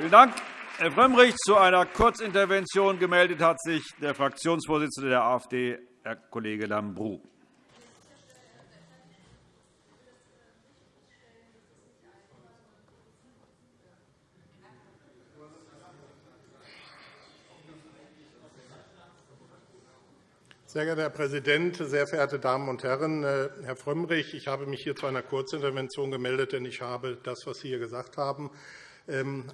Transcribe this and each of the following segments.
Vielen Dank. Herr Frömmrich, zu einer Kurzintervention gemeldet hat sich der Fraktionsvorsitzende der AfD, Herr Kollege Lambrou. Sehr geehrter Herr Präsident, sehr verehrte Damen und Herren! Äh, Herr Frömmrich, ich habe mich hier zu einer Kurzintervention gemeldet, denn ich habe das, was Sie hier gesagt haben,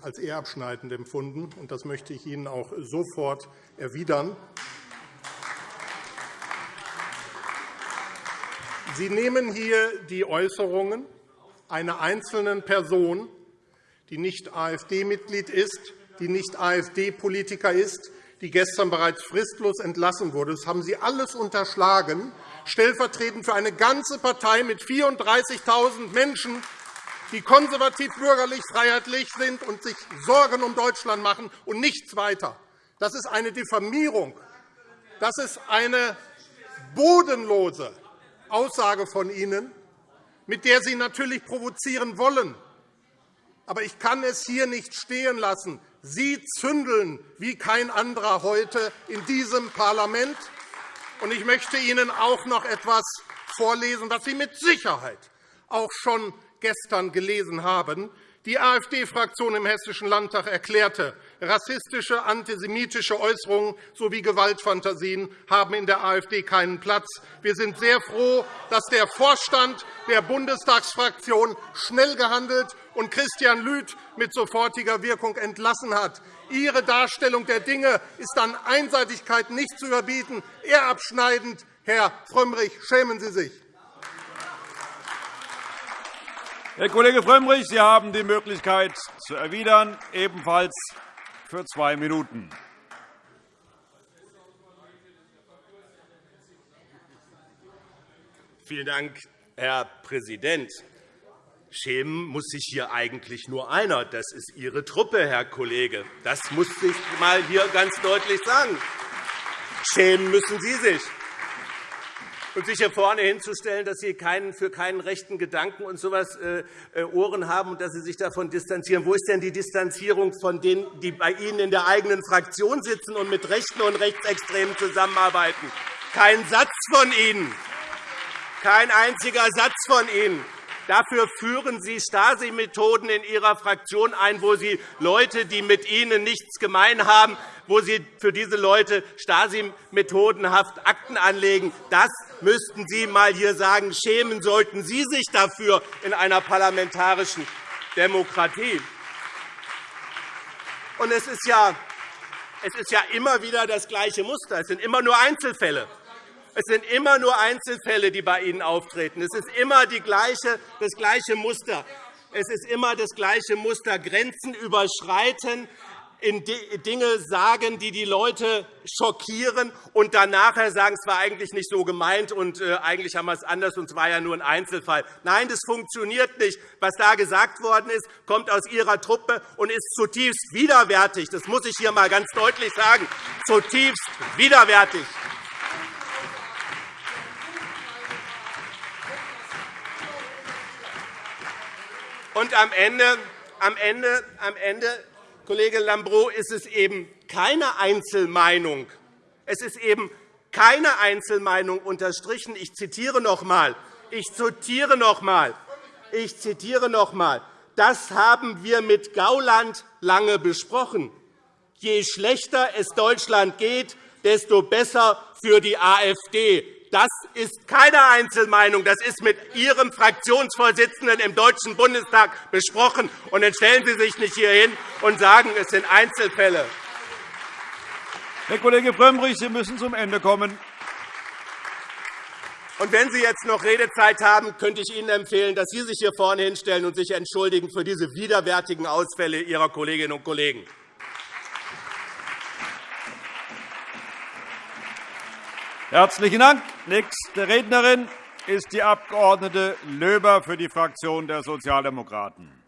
als eher abschneidend empfunden. Das möchte ich Ihnen auch sofort erwidern. Sie nehmen hier die Äußerungen einer einzelnen Person, die nicht AfD-Mitglied ist, die nicht AfD-Politiker ist, die gestern bereits fristlos entlassen wurde. Das haben Sie alles unterschlagen, stellvertretend für eine ganze Partei mit 34.000 Menschen, die konservativ-bürgerlich freiheitlich sind und sich Sorgen um Deutschland machen und nichts weiter. Das ist eine Diffamierung. Das ist eine bodenlose Aussage von Ihnen, mit der Sie natürlich provozieren wollen. Aber ich kann es hier nicht stehen lassen. Sie zündeln wie kein anderer heute in diesem Parlament. Ich möchte Ihnen auch noch etwas vorlesen, was Sie mit Sicherheit auch schon gestern gelesen haben. Die AfD-Fraktion im Hessischen Landtag erklärte, rassistische, antisemitische Äußerungen sowie Gewaltfantasien haben in der AfD keinen Platz. Wir sind sehr froh, dass der Vorstand der Bundestagsfraktion schnell gehandelt und Christian Lüth mit sofortiger Wirkung entlassen hat. Ihre Darstellung der Dinge ist an Einseitigkeit nicht zu überbieten, eher abschneidend. Herr Frömmrich, schämen Sie sich. Herr Kollege Frömmrich, Sie haben die Möglichkeit zu erwidern, ebenfalls für zwei Minuten. Vielen Dank, Herr Präsident. Schämen muss sich hier eigentlich nur einer. Das ist Ihre Truppe, Herr Kollege. Das muss ich mal hier ganz deutlich sagen. Schämen müssen Sie sich und sich hier vorne hinzustellen, dass Sie für keinen rechten Gedanken und so etwas äh, äh, Ohren haben und dass Sie sich davon distanzieren. Wo ist denn die Distanzierung von denen, die bei Ihnen in der eigenen Fraktion sitzen und mit Rechten und Rechtsextremen zusammenarbeiten? Kein Satz von Ihnen. Kein einziger Satz von Ihnen. Dafür führen Sie Stasi-Methoden in Ihrer Fraktion ein, wo Sie Leute, die mit Ihnen nichts gemein haben, wo Sie für diese Leute Stasi-methodenhaft Akten anlegen. Das müssten Sie einmal hier sagen. Schämen sollten Sie sich dafür in einer parlamentarischen Demokratie. Und es ist ja es ist ja immer wieder das gleiche Muster. Es sind immer nur Einzelfälle. Es sind immer nur Einzelfälle, die bei Ihnen auftreten. Es ist immer die gleiche, das gleiche Muster. Es ist immer das gleiche Muster, Grenzen überschreiten, Dinge sagen, die die Leute schockieren, und dann nachher sagen, es war eigentlich nicht so gemeint und äh, eigentlich haben wir es anders und es war ja nur ein Einzelfall. Nein, das funktioniert nicht. Was da gesagt worden ist, kommt aus Ihrer Truppe und ist zutiefst widerwärtig. Das muss ich hier einmal ganz deutlich sagen. Zutiefst widerwärtig. Und am Ende, am Ende, am Ende Kollege Lambrou, ist es eben keine Einzelmeinung. Es ist eben keine Einzelmeinung unterstrichen. Ich zitiere noch einmal. Ich zitiere noch einmal. Ich zitiere noch einmal. Das haben wir mit Gauland lange besprochen. Je schlechter es Deutschland geht, desto besser für die AfD. Das ist keine Einzelmeinung. Das ist mit Ihrem Fraktionsvorsitzenden im Deutschen Bundestag besprochen. Und dann stellen Sie sich nicht hier hin und sagen, es sind Einzelfälle. Herr Kollege Frömmrich, Sie müssen zum Ende kommen. Und wenn Sie jetzt noch Redezeit haben, könnte ich Ihnen empfehlen, dass Sie sich hier vorne hinstellen und sich entschuldigen für diese widerwärtigen Ausfälle Ihrer Kolleginnen und Kollegen. Herzlichen Dank. Nächste Rednerin ist die Abg. Löber für die Fraktion der Sozialdemokraten.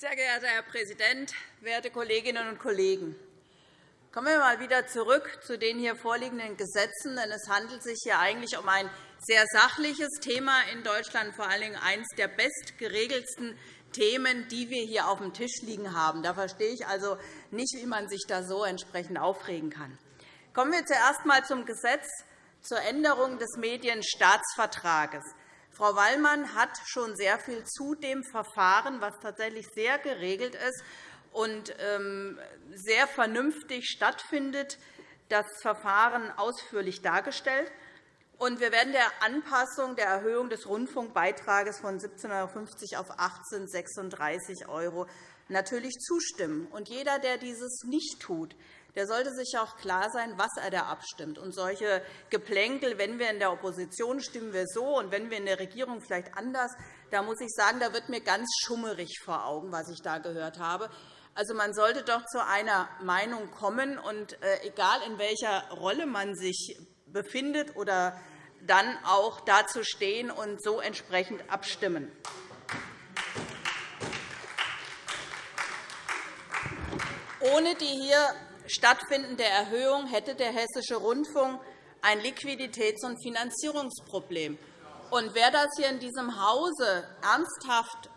Sehr geehrter Herr Präsident, werte Kolleginnen und Kollegen! Kommen wir mal wieder zurück zu den hier vorliegenden Gesetzen. Denn es handelt sich hier eigentlich um ein sehr sachliches Thema in Deutschland, vor allen Dingen eines der bestgeregeltsten Themen, die wir hier auf dem Tisch liegen haben. Da verstehe ich also nicht, wie man sich da so entsprechend aufregen kann. Kommen wir zuerst einmal zum Gesetz zur Änderung des Medienstaatsvertrages. Frau Wallmann hat schon sehr viel zu dem Verfahren, das tatsächlich sehr geregelt ist und ähm, sehr vernünftig stattfindet, das Verfahren ausführlich dargestellt. wir werden der Anpassung der Erhöhung des Rundfunkbeitrages von 17,50 € auf 18,36 € natürlich zustimmen. jeder, der dieses nicht tut, der sollte sich auch klar sein, was er da abstimmt. Und solche Geplänkel, wenn wir in der Opposition stimmen wir so und wenn wir in der Regierung vielleicht anders, da muss ich sagen, da wird mir ganz schummerig vor Augen, was ich da gehört habe. Also, man sollte doch zu einer Meinung kommen, und äh, egal in welcher Rolle man sich befindet, oder dann auch dazu stehen und so entsprechend abstimmen. Ohne die hier stattfindende Erhöhung hätte der Hessische Rundfunk ein Liquiditäts- und Finanzierungsproblem. Und wer das hier in diesem Hause ernsthaft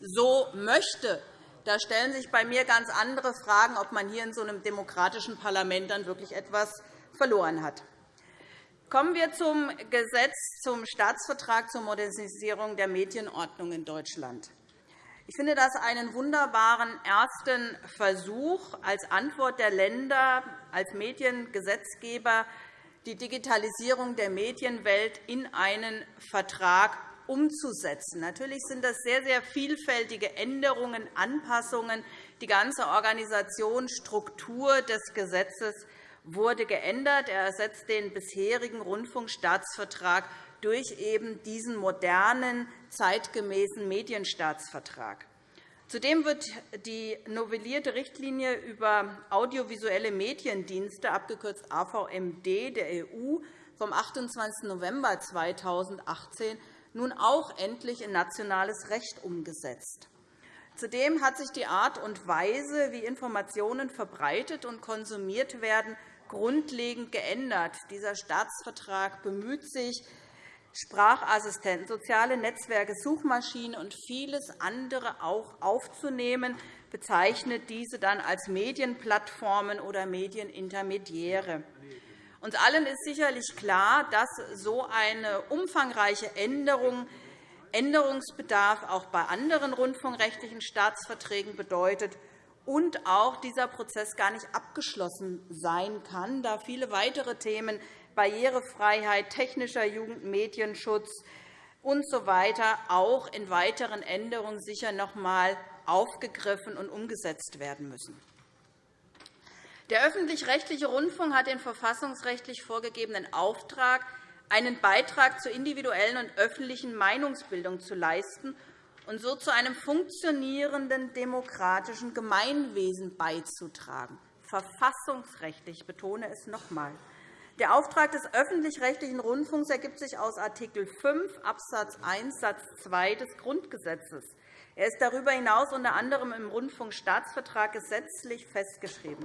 so möchte, da stellen sich bei mir ganz andere Fragen, ob man hier in so einem demokratischen Parlament dann wirklich etwas verloren hat. Kommen wir zum Gesetz zum Staatsvertrag zur Modernisierung der Medienordnung in Deutschland. Ich finde das einen wunderbaren ersten Versuch als Antwort der Länder als Mediengesetzgeber, die Digitalisierung der Medienwelt in einen Vertrag umzusetzen. Natürlich sind das sehr, sehr vielfältige Änderungen, Anpassungen. Die ganze Organisation, Struktur des Gesetzes wurde geändert. Er ersetzt den bisherigen Rundfunkstaatsvertrag durch eben diesen modernen, zeitgemäßen Medienstaatsvertrag. Zudem wird die novellierte Richtlinie über audiovisuelle Mediendienste, abgekürzt AVMD, der EU vom 28. November 2018 nun auch endlich in nationales Recht umgesetzt. Zudem hat sich die Art und Weise, wie Informationen verbreitet und konsumiert werden, grundlegend geändert. Dieser Staatsvertrag bemüht sich, Sprachassistenten, soziale Netzwerke, Suchmaschinen und vieles andere auch aufzunehmen, bezeichnet diese dann als Medienplattformen oder Medienintermediäre. Uns allen ist sicherlich klar, dass so eine umfangreiche Änderung Änderungsbedarf auch bei anderen rundfunkrechtlichen Staatsverträgen bedeutet und auch dieser Prozess gar nicht abgeschlossen sein kann, da viele weitere Themen Barrierefreiheit, technischer Jugendmedienschutz usw. So auch in weiteren Änderungen sicher noch einmal aufgegriffen und umgesetzt werden müssen. Der öffentlich-rechtliche Rundfunk hat den verfassungsrechtlich vorgegebenen Auftrag, einen Beitrag zur individuellen und öffentlichen Meinungsbildung zu leisten und so zu einem funktionierenden demokratischen Gemeinwesen beizutragen. Verfassungsrechtlich, ich betone es noch einmal. Der Auftrag des öffentlich-rechtlichen Rundfunks ergibt sich aus Art. 5 Abs. 1 Satz 2 des Grundgesetzes. Er ist darüber hinaus unter anderem im Rundfunkstaatsvertrag gesetzlich festgeschrieben.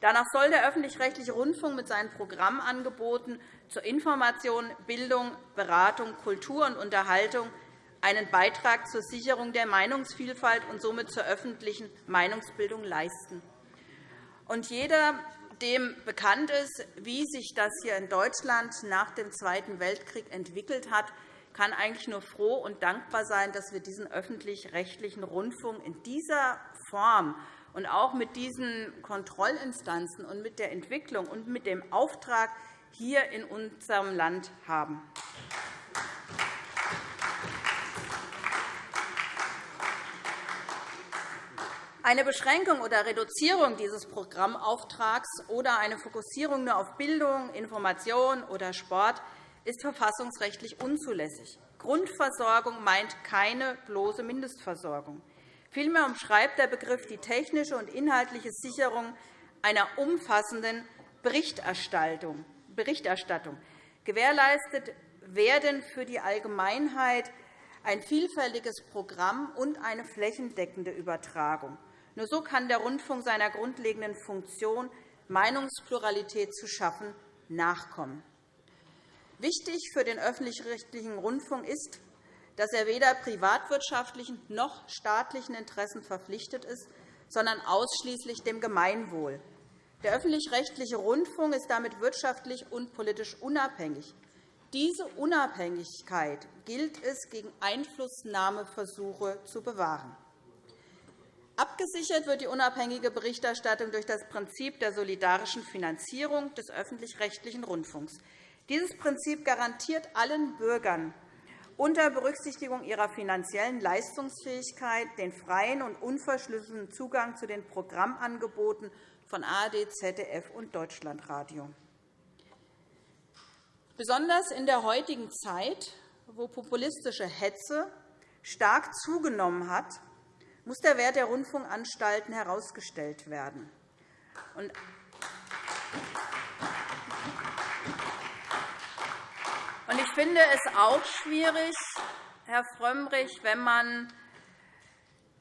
Danach soll der öffentlich-rechtliche Rundfunk mit seinen Programmangeboten zur Information, Bildung, Beratung, Kultur und Unterhaltung einen Beitrag zur Sicherung der Meinungsvielfalt und somit zur öffentlichen Meinungsbildung leisten. Und jeder dem bekannt ist, wie sich das hier in Deutschland nach dem Zweiten Weltkrieg entwickelt hat, kann eigentlich nur froh und dankbar sein, dass wir diesen öffentlich-rechtlichen Rundfunk in dieser Form und auch mit diesen Kontrollinstanzen und mit der Entwicklung und mit dem Auftrag hier in unserem Land haben. Eine Beschränkung oder Reduzierung dieses Programmauftrags oder eine Fokussierung nur auf Bildung, Information oder Sport ist verfassungsrechtlich unzulässig. Grundversorgung meint keine bloße Mindestversorgung. Vielmehr umschreibt der Begriff die technische und inhaltliche Sicherung einer umfassenden Berichterstattung. Gewährleistet werden für die Allgemeinheit ein vielfältiges Programm und eine flächendeckende Übertragung. Nur so kann der Rundfunk seiner grundlegenden Funktion, Meinungspluralität zu schaffen, nachkommen. Wichtig für den öffentlich-rechtlichen Rundfunk ist, dass er weder privatwirtschaftlichen noch staatlichen Interessen verpflichtet ist, sondern ausschließlich dem Gemeinwohl. Der öffentlich-rechtliche Rundfunk ist damit wirtschaftlich und politisch unabhängig. Diese Unabhängigkeit gilt es, gegen Einflussnahmeversuche zu bewahren. Abgesichert wird die unabhängige Berichterstattung durch das Prinzip der solidarischen Finanzierung des öffentlich-rechtlichen Rundfunks. Dieses Prinzip garantiert allen Bürgern unter Berücksichtigung ihrer finanziellen Leistungsfähigkeit den freien und unverschlüsselten Zugang zu den Programmangeboten von ARD, ZDF und Deutschlandradio. Besonders in der heutigen Zeit, wo populistische Hetze stark zugenommen hat, muss der Wert der Rundfunkanstalten herausgestellt werden. Ich finde es auch schwierig, Herr Frömmrich, wenn man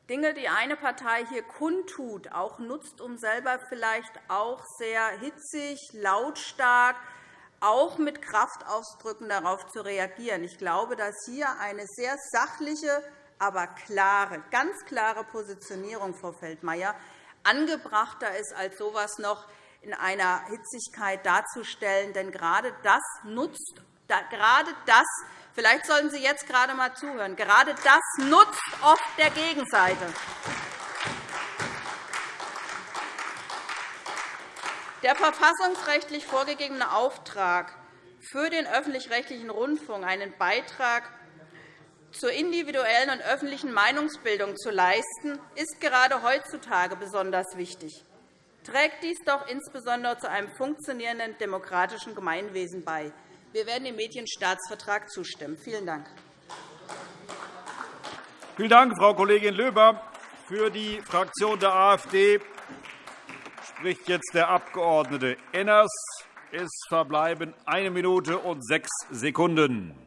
Dinge, die eine Partei hier kundtut, auch nutzt, um selber vielleicht auch sehr hitzig, lautstark, auch mit Kraftausdrücken darauf zu reagieren. Ich glaube, dass hier eine sehr sachliche, aber klare, ganz klare Positionierung, Frau Feldmayer, angebrachter ist, als so etwas noch in einer Hitzigkeit darzustellen. Denn gerade das nutzt gerade das Vielleicht sollten Sie jetzt gerade einmal zuhören. Gerade das nutzt oft der Gegenseite. Der verfassungsrechtlich vorgegebene Auftrag für den öffentlich-rechtlichen Rundfunk, einen Beitrag zur individuellen und öffentlichen Meinungsbildung zu leisten, ist gerade heutzutage besonders wichtig. Trägt dies doch insbesondere zu einem funktionierenden demokratischen Gemeinwesen bei. Wir werden dem Medienstaatsvertrag zustimmen. Vielen Dank. Vielen Dank, Frau Kollegin Löber. Für die Fraktion der AfD spricht jetzt der Abg. Enners. Es verbleiben eine Minute und sechs Sekunden.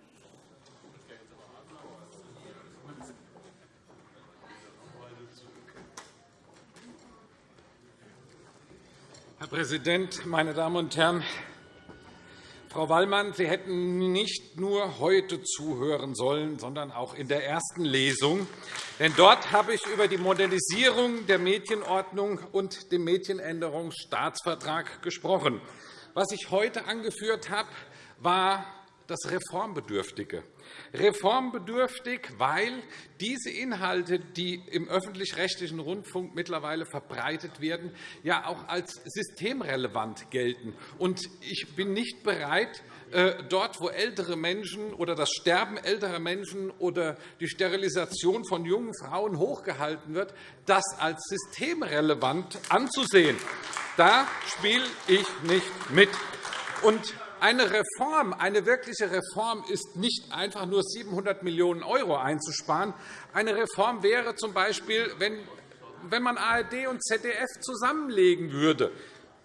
Herr Präsident, meine Damen und Herren! Frau Wallmann, Sie hätten nicht nur heute zuhören sollen, sondern auch in der ersten Lesung. Denn dort habe ich über die Modernisierung der Medienordnung und den Medienänderungsstaatsvertrag gesprochen. Was ich heute angeführt habe, war das Reformbedürftige. Reformbedürftig, weil diese Inhalte, die im öffentlich-rechtlichen Rundfunk mittlerweile verbreitet werden, ja auch als systemrelevant gelten. Ich bin nicht bereit, äh, dort, wo ältere Menschen oder das Sterben älterer Menschen oder die Sterilisation von jungen Frauen hochgehalten wird, das als systemrelevant anzusehen. Da spiele ich nicht mit. Und eine Reform, eine wirkliche Reform ist nicht einfach nur 700 Millionen € einzusparen. Eine Reform wäre z. B., wenn man ARD und ZDF zusammenlegen würde.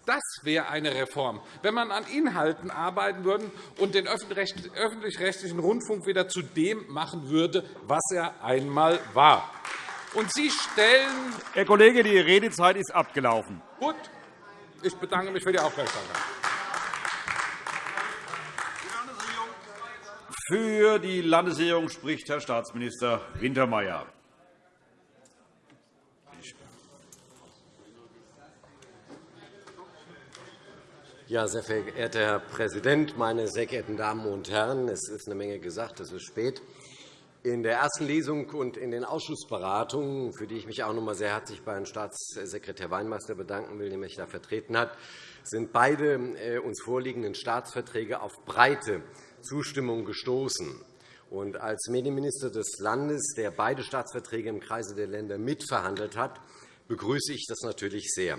Das wäre eine Reform, wenn man an Inhalten arbeiten würde und den öffentlich-rechtlichen Rundfunk wieder zu dem machen würde, was er einmal war. Und Sie stellen Herr Kollege, die Redezeit ist abgelaufen. Gut. Ich bedanke mich für die Aufmerksamkeit. Für die Landesregierung spricht Herr Staatsminister Wintermeyer. Ja, sehr verehrter Herr Präsident, meine sehr geehrten Damen und Herren! Es ist eine Menge gesagt, es ist spät. In der ersten Lesung und in den Ausschussberatungen, für die ich mich auch noch einmal sehr herzlich bei Herrn Staatssekretär Weinmeister bedanken will, der mich da vertreten hat, sind beide äh, uns vorliegenden Staatsverträge auf breite Zustimmung gestoßen. Und als Medienminister des Landes, der beide Staatsverträge im Kreise der Länder mitverhandelt hat, begrüße ich das natürlich sehr.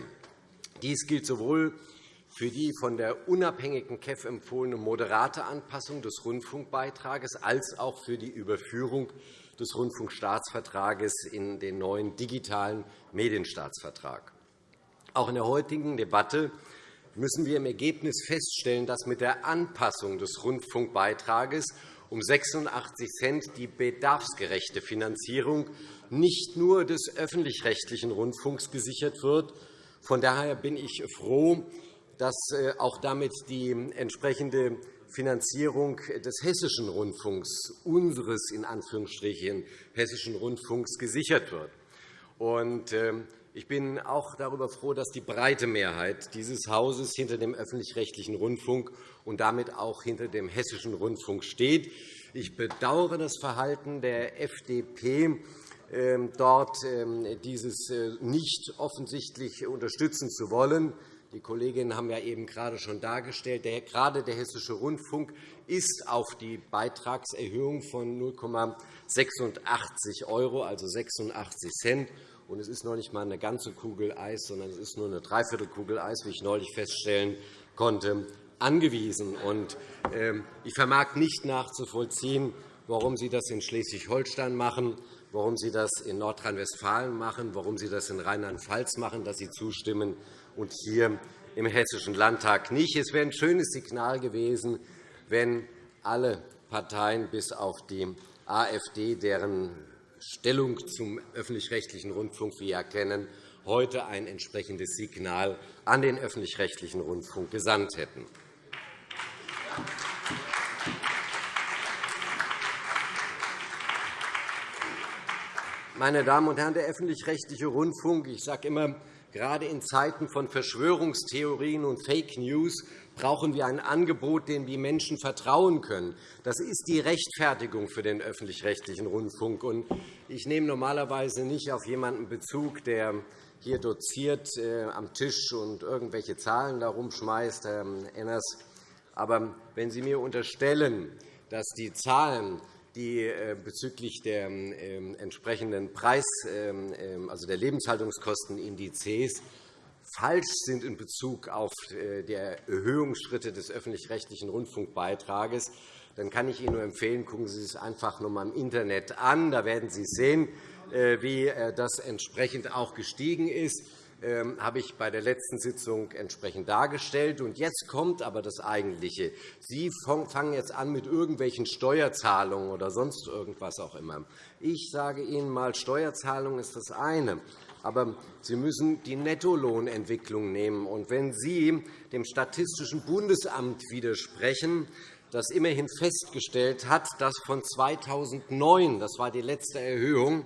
Dies gilt sowohl für die von der unabhängigen KEF empfohlene moderate Anpassung des Rundfunkbeitrages als auch für die Überführung des Rundfunkstaatsvertrages in den neuen digitalen Medienstaatsvertrag. Auch in der heutigen Debatte müssen wir im Ergebnis feststellen, dass mit der Anpassung des Rundfunkbeitrages um 86 Cent die bedarfsgerechte Finanzierung nicht nur des öffentlich-rechtlichen Rundfunks gesichert wird. Von daher bin ich froh, dass äh, auch damit die entsprechende Finanzierung des Hessischen Rundfunks, unseres in Anführungsstrichen Hessischen Rundfunks, gesichert wird. Ähm, ich bin auch darüber froh, dass die breite Mehrheit dieses Hauses hinter dem öffentlich-rechtlichen Rundfunk und damit auch hinter dem Hessischen Rundfunk steht. Ich bedauere das Verhalten der FDP, ähm, dort ähm, dieses äh, nicht offensichtlich unterstützen zu wollen. Die Kolleginnen haben ja eben gerade schon dargestellt, gerade der Hessische Rundfunk ist auf die Beitragserhöhung von 0,86 €, also 86 Cent, und es ist noch nicht einmal eine ganze Kugel Eis, sondern es ist nur eine Dreiviertelkugel Eis, wie ich neulich feststellen konnte, angewiesen. Ähm, ich vermag nicht nachzuvollziehen, warum Sie das in Schleswig-Holstein machen, warum Sie das in Nordrhein-Westfalen machen, warum Sie das in Rheinland-Pfalz machen, dass Sie zustimmen und hier im Hessischen Landtag nicht. Es wäre ein schönes Signal gewesen, wenn alle Parteien bis auf die AfD, deren Stellung zum öffentlich-rechtlichen Rundfunk wir erkennen, heute ein entsprechendes Signal an den öffentlich-rechtlichen Rundfunk gesandt hätten. Meine Damen und Herren, der öffentlich-rechtliche Rundfunk, ich sage immer, gerade in Zeiten von Verschwörungstheorien und Fake News brauchen wir ein Angebot, dem die Menschen vertrauen können. Das ist die Rechtfertigung für den öffentlich-rechtlichen Rundfunk. Ich nehme normalerweise nicht auf jemanden Bezug, der hier doziert äh, am Tisch und irgendwelche Zahlen herumschmeißt, Herr Enners. Aber wenn Sie mir unterstellen, dass die Zahlen die äh, bezüglich der ähm, entsprechenden Preis, ähm, ähm, also der Lebenshaltungskostenindizes falsch sind in Bezug auf äh, die Erhöhungsschritte des öffentlich-rechtlichen Rundfunkbeitrages, dann kann ich Ihnen nur empfehlen, gucken Sie es einfach noch einmal im Internet an. Da werden Sie sehen, äh, wie das entsprechend auch gestiegen ist. Ähm, habe ich bei der letzten Sitzung entsprechend dargestellt. Jetzt kommt aber das Eigentliche. Sie fangen jetzt an mit irgendwelchen Steuerzahlungen oder sonst irgendwas auch immer. Ich sage Ihnen einmal, Steuerzahlung ist das eine. Aber Sie müssen die Nettolohnentwicklung nehmen. Und wenn Sie dem Statistischen Bundesamt widersprechen, das immerhin festgestellt hat, dass von 2009, das war die letzte Erhöhung,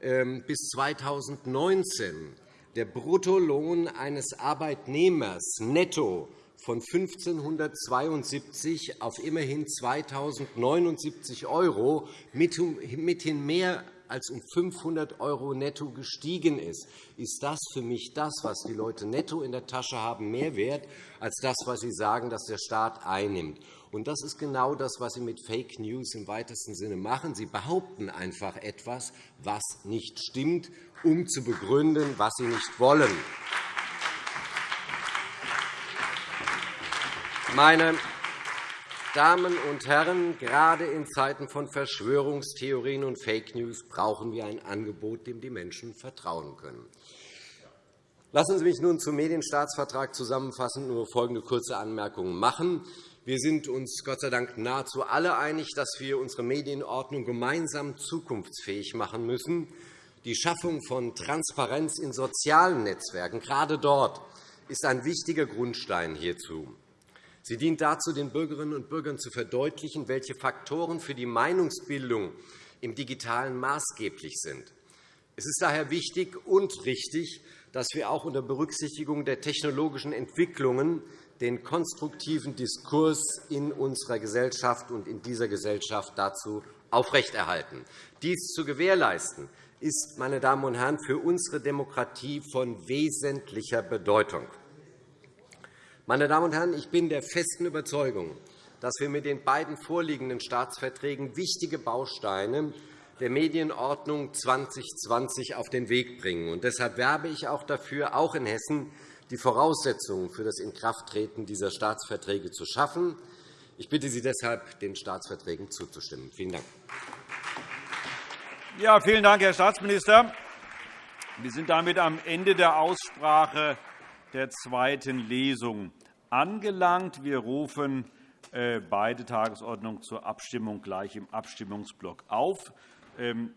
ähm, bis 2019 der Bruttolohn eines Arbeitnehmers netto von 1.572 auf immerhin 2.079 € mithin mehr als um 500 € netto gestiegen ist, ist das für mich das, was die Leute netto in der Tasche haben, mehr wert als das, was Sie sagen, dass der Staat einnimmt. Und das ist genau das, was Sie mit Fake News im weitesten Sinne machen. Sie behaupten einfach etwas, was nicht stimmt, um zu begründen, was Sie nicht wollen. Meine Damen und Herren, gerade in Zeiten von Verschwörungstheorien und Fake News brauchen wir ein Angebot, dem die Menschen vertrauen können. Lassen Sie mich nun zum Medienstaatsvertrag zusammenfassend nur folgende kurze Anmerkungen machen. Wir sind uns Gott sei Dank nahezu alle einig, dass wir unsere Medienordnung gemeinsam zukunftsfähig machen müssen. Die Schaffung von Transparenz in sozialen Netzwerken, gerade dort, ist ein wichtiger Grundstein hierzu. Sie dient dazu, den Bürgerinnen und Bürgern zu verdeutlichen, welche Faktoren für die Meinungsbildung im Digitalen maßgeblich sind. Es ist daher wichtig und richtig, dass wir auch unter Berücksichtigung der technologischen Entwicklungen den konstruktiven Diskurs in unserer Gesellschaft und in dieser Gesellschaft dazu aufrechterhalten. Dies zu gewährleisten, ist, meine Damen und Herren, für unsere Demokratie von wesentlicher Bedeutung. Meine Damen und Herren, ich bin der festen Überzeugung, dass wir mit den beiden vorliegenden Staatsverträgen wichtige Bausteine der Medienordnung 2020 auf den Weg bringen. Und deshalb werbe ich auch dafür, auch in Hessen die Voraussetzungen für das Inkrafttreten dieser Staatsverträge zu schaffen. Ich bitte Sie deshalb, den Staatsverträgen zuzustimmen. Vielen Dank. Ja, vielen Dank, Herr Staatsminister. Wir sind damit am Ende der Aussprache der zweiten Lesung angelangt. Wir rufen beide Tagesordnungen zur Abstimmung gleich im Abstimmungsblock auf. Ähm,